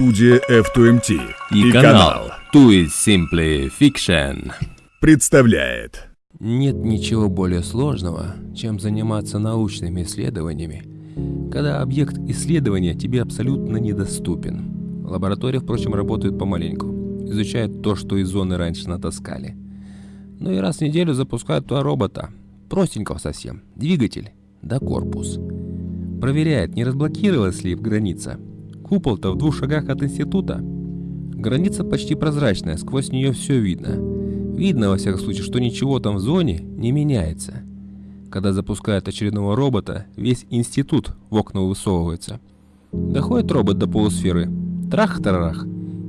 Студия F2MT и, и канал Too is Simply Fiction представляет Нет ничего более сложного, чем заниматься научными исследованиями, когда объект исследования тебе абсолютно недоступен. Лаборатория, впрочем, работает помаленьку, изучает то, что из зоны раньше натаскали. Ну и раз в неделю запускают туда робота, простенького совсем, двигатель да корпус. Проверяет, не разблокировалась ли в граница. Купол-то в двух шагах от института. Граница почти прозрачная, сквозь нее все видно. Видно, во всяком случае, что ничего там в зоне не меняется. Когда запускают очередного робота, весь институт в окна высовывается. Доходит робот до полусферы. Трах-тарарах.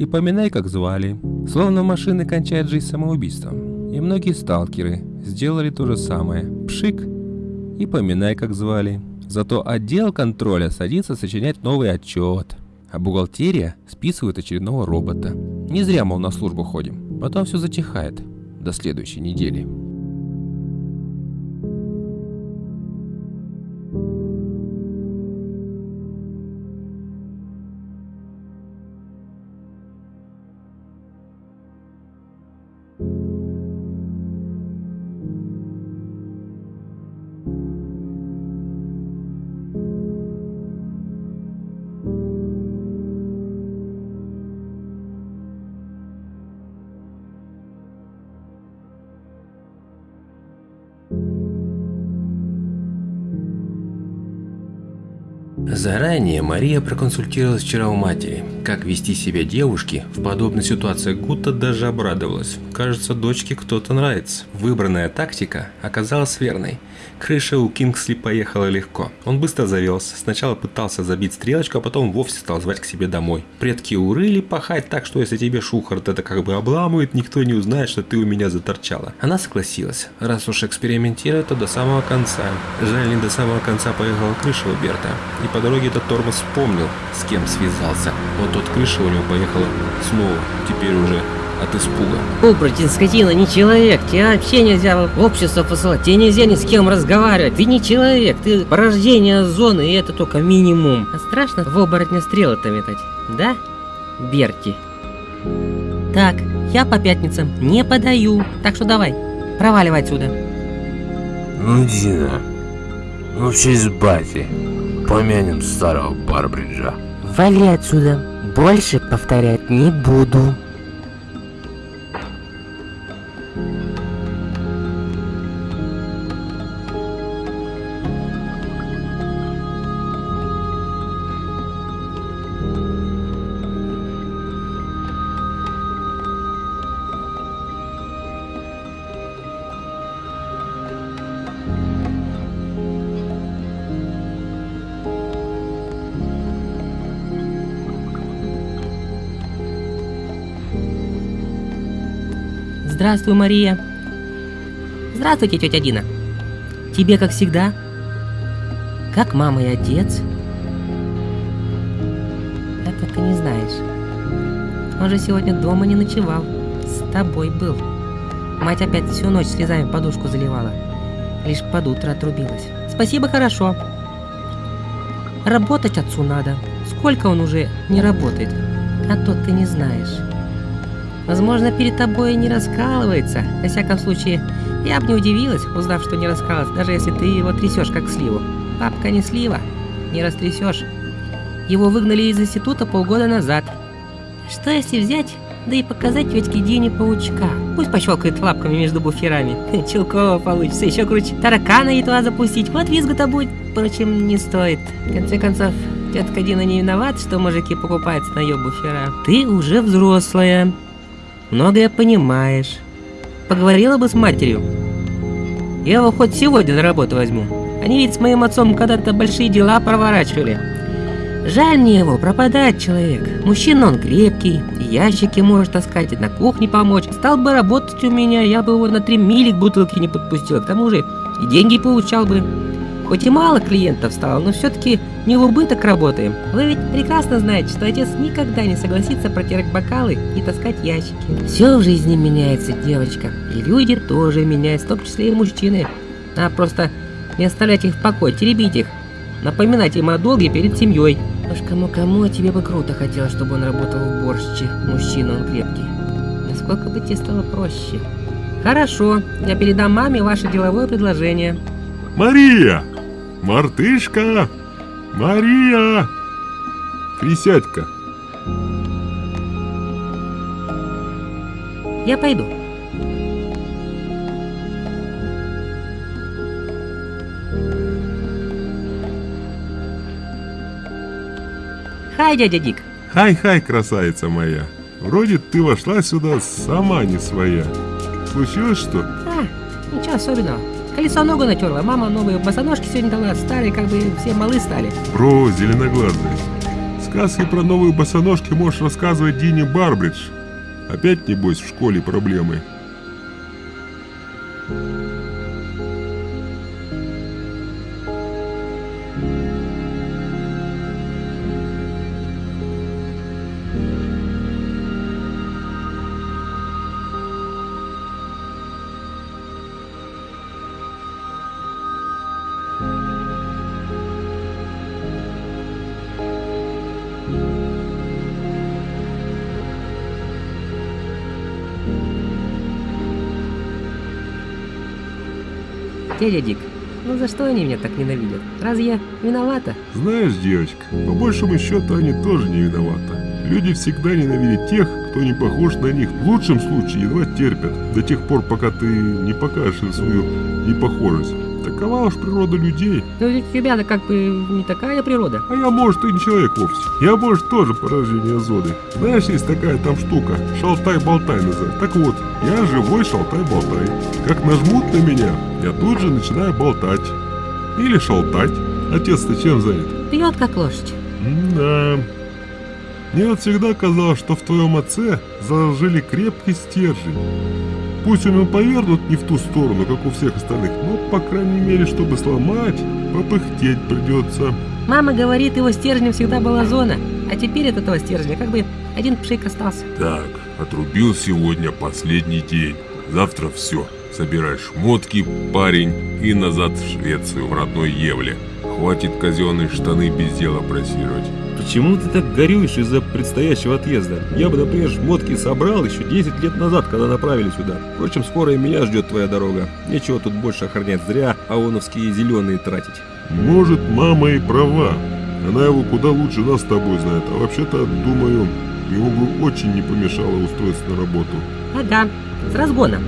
И поминай, как звали. Словно машины кончают жизнь самоубийством. И многие сталкеры сделали то же самое. Пшик. И поминай, как звали. Зато отдел контроля садится сочинять новый отчет. А бухгалтерия списывает очередного робота. Не зря, мол, на службу ходим. Потом все затихает. До следующей недели. Заранее Мария проконсультировалась вчера у матери, как вести себя девушке в подобной ситуации. Гута даже обрадовалась. Кажется, дочке кто-то нравится. Выбранная тактика оказалась верной. Крыша у Кингсли поехала легко. Он быстро завелся. Сначала пытался забить стрелочку, а потом вовсе стал звать к себе домой. Предки урыли пахать так, что если тебе Шухарт это как бы обламывает, никто не узнает, что ты у меня заторчала. Она согласилась. Раз уж экспериментировать, то до самого конца. Жаль, не до самого конца поехала крыша у Берта. И по дороге этот тормоз вспомнил, с кем связался. Вот тот крыша у него поехала снова, теперь уже от испуга. Оборотень, скотина, не человек. Тебе вообще нельзя в общество посылать. Тебе нельзя ни с кем разговаривать. Ты не человек. Ты порождение зоны, и это только минимум. А страшно в оборотня стрелы-то метать? Да, Берти? Так, я по пятницам не подаю. Так что давай, проваливай отсюда. Ну, Дина, ну в честь бати. Помянем старого Барбриджа. Вали отсюда. Больше повторять не буду. Здравствуй, Мария. Здравствуйте, тетя Дина. Тебе, как всегда? Как мама и отец? Это ты не знаешь. Он же сегодня дома не ночевал. С тобой был. Мать опять всю ночь слезами подушку заливала. Лишь под утро отрубилась. Спасибо, хорошо. Работать отцу надо. Сколько он уже не работает? А то ты не знаешь. Возможно, перед тобой не раскалывается. Во всяком случае, я бы не удивилась, узнав, что не раскалывается, даже если ты его трясешь, как сливу. Папка не слива, не растрясешь. Его выгнали из института полгода назад. Что если взять, да и показать тетке Дине паучка? Пусть пощелкает лапками между буферами. Челкова получится еще круче. Таракана едва запустить, вот визга-то будет. Впрочем, не стоит. В конце концов, тетка Дина не виноват, что мужики покупаются на ее буфера. Ты уже взрослая многое понимаешь. Поговорила бы с матерью. Я его хоть сегодня на работу возьму. Они ведь с моим отцом когда-то большие дела проворачивали. Жаль мне его, пропадает человек. Мужчина он крепкий, ящики может таскать, на кухне помочь. Стал бы работать у меня, я бы его на три мили к бутылке не подпустил. К тому же и деньги получал бы. Хоть и мало клиентов стало, но все-таки не в убыток работаем. Вы ведь прекрасно знаете, что отец никогда не согласится протирать бокалы и таскать ящики. Все в жизни меняется, девочка. И люди тоже меняются, в том числе и мужчины. А просто не оставлять их в покое, теребить их. Напоминать им о долге перед семьей. Уж кому-кому, а тебе бы круто хотелось, чтобы он работал в борще. Мужчина, он крепкий. Насколько бы тебе стало проще. Хорошо, я передам маме ваше деловое предложение. Мария! Мартышка! Мария! Присядь-ка. Я пойду. Хай, дядя Дик. Хай-хай, красавица моя. Вроде ты вошла сюда сама не своя. Случилось что? А, ничего особенного. Колесо ногу натерла, мама новые босоножки сегодня дала, старые, как бы все малы стали. Бро, зеленоглазый. Сказки про новые босоножки можешь рассказывать Дине Барбридж. Опять, небось, в школе проблемы. Дядя Дик, ну за что они меня так ненавидят? Разве я виновата? Знаешь, девочка, по большему счету они тоже не виноваты. Люди всегда ненавидят тех, кто не похож на них. В лучшем случае едва терпят, до тех пор, пока ты не покажешь им свою непохожесть. Такова уж природа людей. Ну ведь у тебя-то как бы не такая природа. А я, может, и не человек вовсе. Я, может, тоже порождение Зоды. Знаешь, есть такая там штука, шалтай-болтай называется. Так вот, я живой шалтай-болтай. Как нажмут на меня, я тут же начинаю болтать. Или шалтать. Отец-то чем занят? Пьет как лошадь. Да. Мне вот всегда казалось, что в твоем отце заложили крепкий стержень. Пусть он и повернут не в ту сторону, как у всех остальных, но, по крайней мере, чтобы сломать, попыхтеть придется. Мама говорит, его стержнем всегда была зона, а теперь от этого стержня как бы один пшик остался. Так, отрубил сегодня последний день. Завтра все. Собирай шмотки, парень, и назад в Швецию, в родной Евле. Хватит казенные штаны без дела просировать. Почему ты так горюешь из-за предстоящего отъезда? Я бы, например, шмотки собрал еще 10 лет назад, когда направили сюда. Впрочем, скоро и меня ждет твоя дорога. Нечего тут больше охранять зря, а ООНовские зеленые тратить. Может, мама и права. Она его куда лучше нас с тобой знает. А вообще-то, думаю, ему бы очень не помешало устроиться на работу. Ага, с разгона.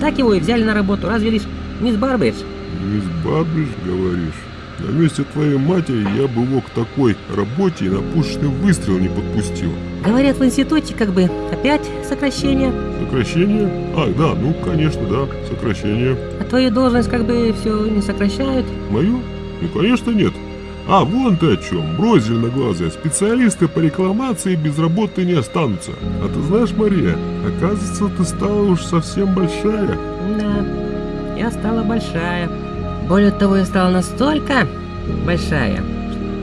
Так его и взяли на работу, разве лишь мисс Барбридж. Мисс Барбридж, говоришь? На месте твоей матери я бы его к такой работе и на пушечный выстрел не подпустил. Говорят, в институте как бы опять сокращение, Сокращение? А, да, ну, конечно, да, сокращение. а твою должность как бы все не сокращают. Мою? Ну, конечно, нет. А, вон ты о чем. Брось, зеленоглазая. Специалисты по рекламации без работы не останутся. А ты знаешь, Мария, оказывается, ты стала уж совсем большая. Да, я стала большая. Более того, я стала настолько большая,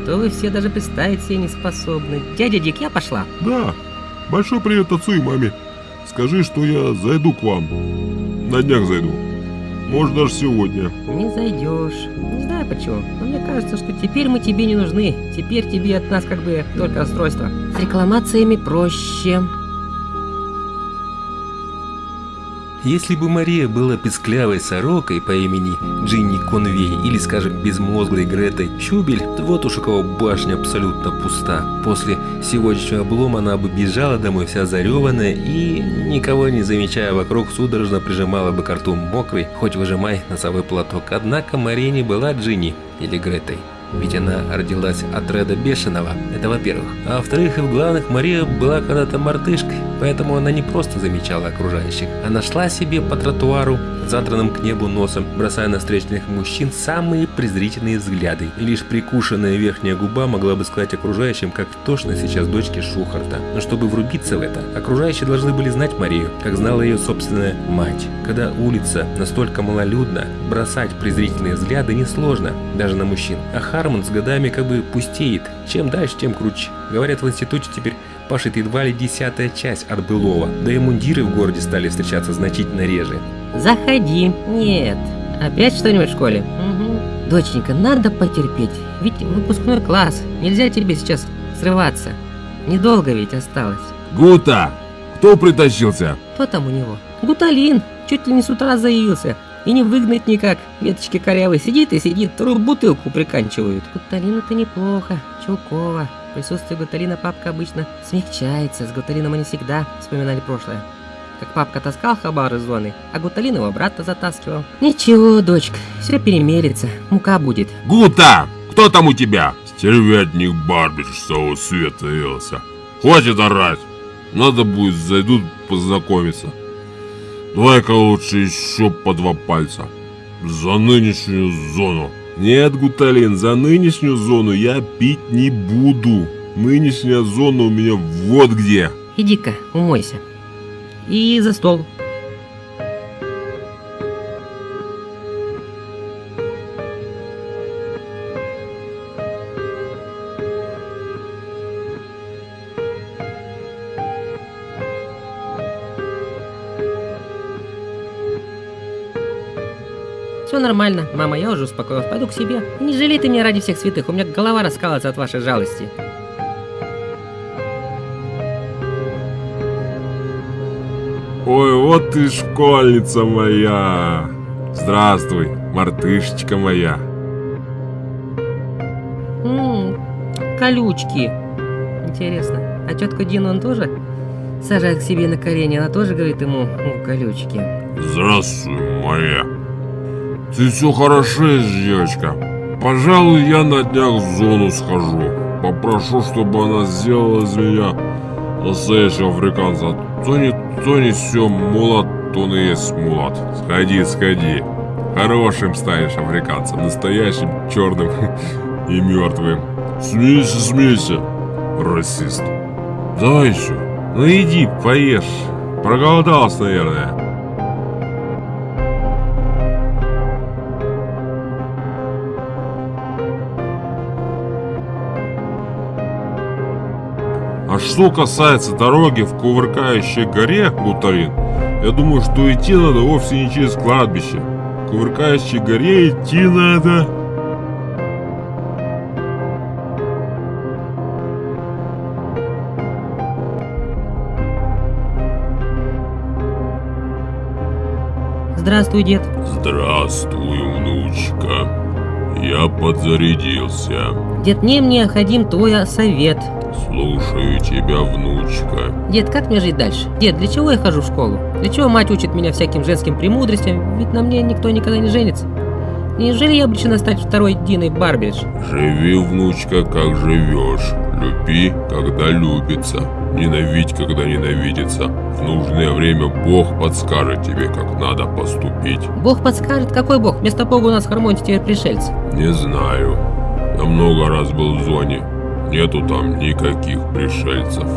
что вы все даже представить себе не способны. Дядя Дик, я пошла. Да. Большой привет отцу и маме. Скажи, что я зайду к вам. На днях зайду. Может, даже сегодня. Не зайдешь. Не знаю почему, но мне кажется, что теперь мы тебе не нужны. Теперь тебе от нас как бы только расстройство. С рекламациями проще. Если бы Мария была песклявой сорокой по имени Джинни Конвей или, скажем, безмозглой Гретой Чубель, вот уж у кого башня абсолютно пуста. После сегодняшнего облома она бы бежала домой вся зареванная и, никого не замечая вокруг, судорожно прижимала бы к рту мокрый, хоть выжимай носовой платок. Однако Мария не была Джинни или Гретой. Ведь она родилась от Реда Бешеного, это во-первых. А во-вторых, и в главных, Мария была когда-то мартышкой, поэтому она не просто замечала окружающих. Она шла себе по тротуару, задранным к небу носом, бросая на встречных мужчин самые презрительные взгляды. И лишь прикушенная верхняя губа могла бы сказать окружающим, как тошно сейчас дочке Шухарта. Но чтобы врубиться в это, окружающие должны были знать Марию, как знала ее собственная мать. Когда улица настолько малолюдна, бросать презрительные взгляды несложно, даже на мужчин. А Хармон с годами как бы пустеет. Чем дальше, тем круче. Говорят, в институте теперь пашет едва ли десятая часть от былого. Да и мундиры в городе стали встречаться значительно реже. Заходи. Нет. Опять что-нибудь в школе? Угу. Доченька, надо потерпеть. Ведь выпускной класс. Нельзя тебе сейчас срываться. Недолго ведь осталось. Гута! Кто притащился? Кто там у него? Гуталин. Чуть ли не с утра заявился. И не выгнать никак. Веточки корявые. Сидит и сидит. Вторую бутылку приканчивают. Гуталин это неплохо. Чулкова. В присутствии Гуталина папка обычно смягчается. С Гуталином они всегда вспоминали прошлое. Как папка таскал хабар из зоны, а Гуталин его брата затаскивал. Ничего, дочка, все перемерится. Мука будет. Гута! Кто там у тебя? Стервятник Барбидж с того света явился. Хватит орать. Надо будет, зайдут познакомиться. Давай-ка лучше еще по два пальца. За нынешнюю зону. Нет, Гуталин, за нынешнюю зону я пить не буду. Нынешняя зона у меня вот где. Иди-ка, умойся. И за стол. Все нормально, мама, я уже успокоилась, пойду к себе. Не жалей ты меня ради всех святых, у меня голова раскалывается от вашей жалости. Вот ты школьница моя. Здравствуй, мартышечка моя. Ммм, колючки. Интересно, а тетка Дина он тоже сажает к себе на колени? Она тоже говорит ему «О, колючки. Здравствуй, моя. Ты все хорошеешь, девочка. Пожалуй, я на днях в зону схожу. Попрошу, чтобы она сделала из меня настоящего африканца. То не все, мулат, то не есть мулат. Сходи, сходи. Хорошим станешь африканцем, настоящим, черным и мертвым. Смейся, смейся, расист. Давай еще. Ну иди, поешь. Проголодался, наверное. Что касается дороги в Кувыркающей горе, Гутарин, я думаю, что идти надо вовсе не через кладбище. Кувыркающей горе идти надо... Здравствуй, дед. Здравствуй, внучка. Я подзарядился. Дед, не мне, ходим твой совет. Слушаю тебя, внучка. Дед, как мне жить дальше? Дед, для чего я хожу в школу? Для чего мать учит меня всяким женским премудростям? Ведь на мне никто никогда не женится. Неужели я обречена стать второй Диной Барбидж? Живи, внучка, как живешь. Люби, когда любится. Ненавидь, когда ненавидится. В нужное время Бог подскажет тебе, как надо поступить. Бог подскажет, какой бог? Вместо бога у нас в Хармонте теперь пришельцы. Не знаю. Я много раз был в зоне. Нету там никаких пришельцев.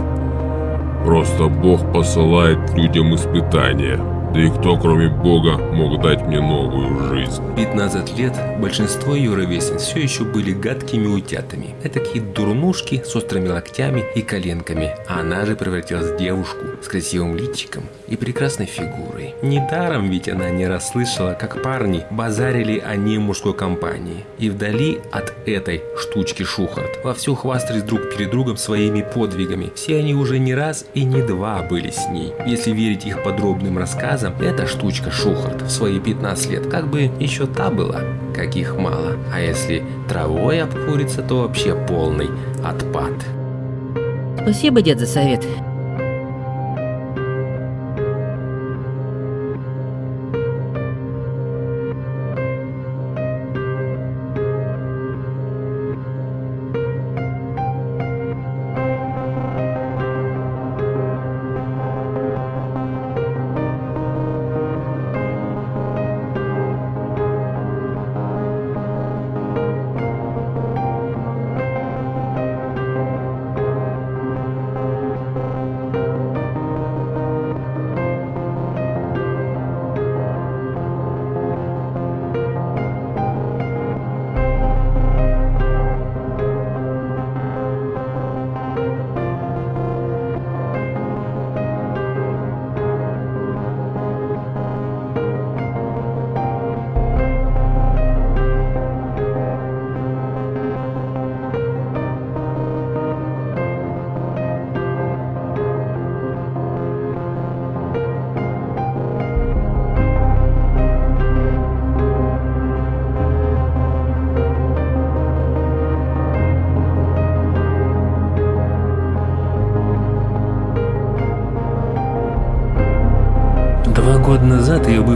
Просто Бог посылает людям испытания. Да и кто, кроме Бога, мог дать мне новую жизнь? 15 лет большинство ее ровесниц все еще были гадкими утятами. Этакие дурнушки с острыми локтями и коленками. А она же превратилась в девушку с красивым личиком и прекрасной фигурой. Недаром ведь она не расслышала, как парни базарили о ней в мужской компании. И вдали от этой штучки Шухарт вовсю хвастались друг перед другом своими подвигами. Все они уже не раз и не два были с ней. Если верить их подробным рассказам, эта штучка Шухарт в свои 15 лет как бы еще та была, каких мало. А если травой обкурится, то вообще полный отпад. Спасибо, дед, за совет.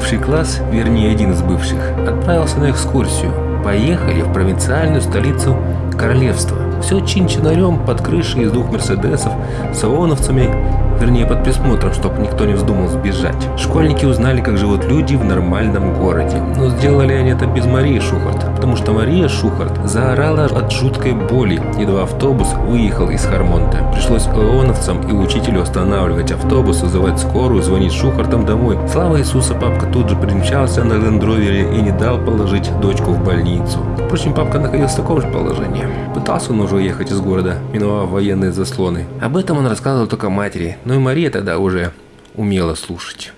Бывший класс, вернее один из бывших, отправился на экскурсию. Поехали в провинциальную столицу королевства. Все чин-чинарем под крышей из двух мерседесов с ООНовцами, вернее под присмотром, чтобы никто не вздумал сбежать. Школьники узнали, как живут люди в нормальном городе. Но сделали они это без Марии Шухарт, потому что Мария Шухарт заорала от жуткой боли, едва автобус выехал из Хармонта. Пришлось ООНовцам и учителю останавливать автобус, вызывать скорую, звонить Шухартам домой. Слава Иисуса, папка тут же примчался на лендровере и не дал положить дочку в больницу. Впрочем, папка находился в таком же положении. Пытался он уже уехать из города, миновав военные заслоны. Об этом он рассказывал только матери, но и Мария тогда уже умела слушать.